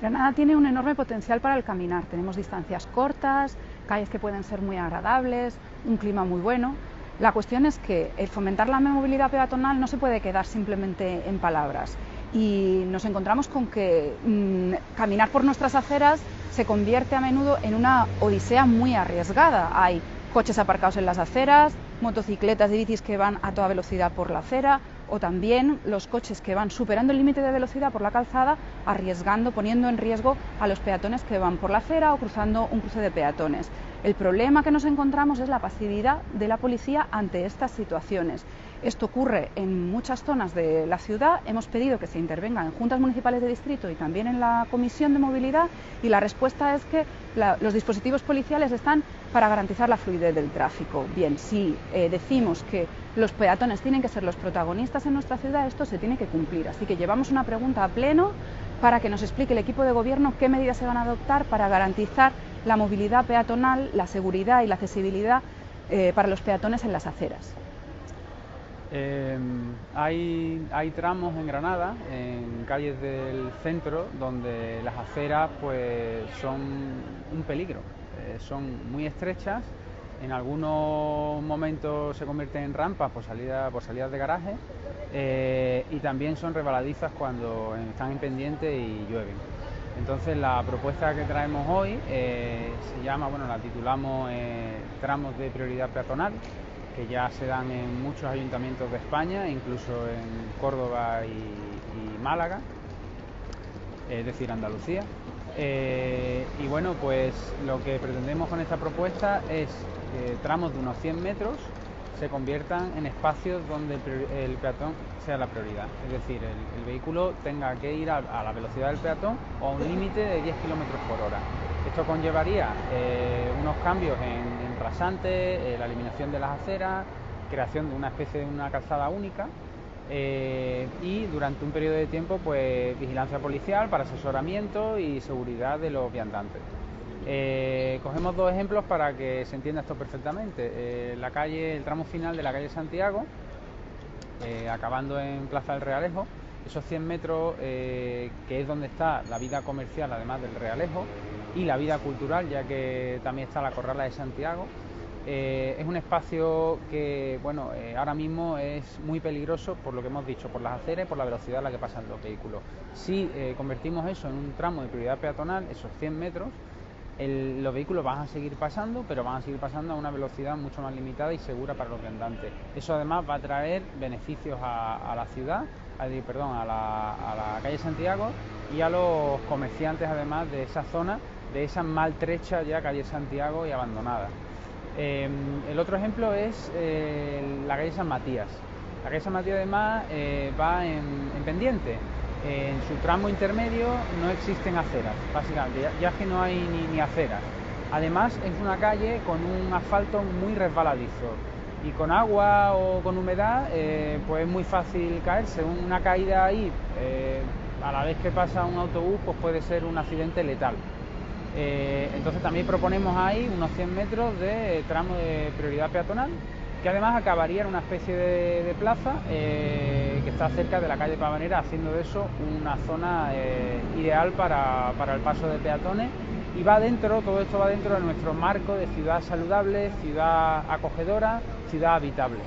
Granada tiene un enorme potencial para el caminar. Tenemos distancias cortas, calles que pueden ser muy agradables, un clima muy bueno. La cuestión es que el fomentar la movilidad peatonal no se puede quedar simplemente en palabras. Y nos encontramos con que mmm, caminar por nuestras aceras se convierte a menudo en una odisea muy arriesgada. Hay coches aparcados en las aceras, motocicletas y bicis que van a toda velocidad por la acera, o también los coches que van superando el límite de velocidad por la calzada, arriesgando, poniendo en riesgo a los peatones que van por la acera o cruzando un cruce de peatones. El problema que nos encontramos es la pasividad de la policía ante estas situaciones. Esto ocurre en muchas zonas de la ciudad. Hemos pedido que se intervenga en juntas municipales de distrito y también en la comisión de movilidad y la respuesta es que los dispositivos policiales están para garantizar la fluidez del tráfico. Bien, si eh, decimos que los peatones tienen que ser los protagonistas en nuestra ciudad, esto se tiene que cumplir. Así que llevamos una pregunta a pleno para que nos explique el equipo de gobierno qué medidas se van a adoptar para garantizar la movilidad peatonal, la seguridad y la accesibilidad eh, para los peatones en las aceras. Eh, hay, tramos en Granada, en calles del centro, donde las aceras pues, son un peligro. Eh, son muy estrechas, en algunos momentos se convierten en rampas por, salida, por salidas de garaje y también son rebaladizas cuando están en pendiente y llueven. Entonces la propuesta que traemos hoy eh, se llama, bueno, la titulamos eh, tramos de prioridad peatonal, que ya se dan en muchos ayuntamientos de España, incluso en Córdoba y, Málaga, es decir, Andalucía. Eh, y bueno, pues lo que pretendemos con esta propuesta es tramos de unos 100 metros se conviertan en espacios donde el, peatón sea la prioridad. Es decir, el, vehículo tenga que ir a, la velocidad del peatón o a un límite de 10 kilómetros por hora. Esto conllevaría eh, unos cambios en, en rasantes, eh, la eliminación de las aceras, creación de una especie de una calzada única eh, y durante un periodo de tiempo pues vigilancia policial para asesoramiento y seguridad de los viandantes. Eh, cogemos dos ejemplos para que se entienda esto perfectamente. Eh, la calle, el tramo final de la calle Santiago, eh, acabando en Plaza del Realejo, esos 100 metros que es donde está la vida comercial además del Realejo y la vida cultural, ya que también está la Corrala de Santiago, es un espacio que, bueno, ahora mismo es muy peligroso por lo que hemos dicho, por las aceras y por la velocidad a la que pasan los vehículos. Si convertimos eso en un tramo de prioridad peatonal, esos 100 metros, el, los vehículos van a seguir pasando, pero van a seguir pasando a una velocidad mucho más limitada y segura para los viandantes. Eso además va a traer beneficios a, la ciudad, a, perdón, a la, calle Santiago y a los comerciantes además de esa zona, de esa maltrecha ya calle Santiago y abandonada. Eh, el otro ejemplo es eh, la calle San Matías. La calle San Matías además eh, va en, en pendiente. En su tramo intermedio no existen aceras, básicamente, ya, ya que no hay ni, ni, aceras. Además es una calle con un asfalto muy resbaladizo y con agua o con humedad eh, pues es muy fácil caerse. Una caída ahí eh, a la vez que pasa un autobús pues puede ser un accidente letal. Eh, entonces también proponemos ahí unos 100 metros de tramo de prioridad peatonal, que además acabaría en una especie de, plaza está cerca de la calle Pavanera, haciendo de eso una zona eh, ideal para, para, el paso de peatones. Y va dentro, todo esto va dentro de nuestro marco de ciudad saludable, ciudad acogedora, ciudad habitable.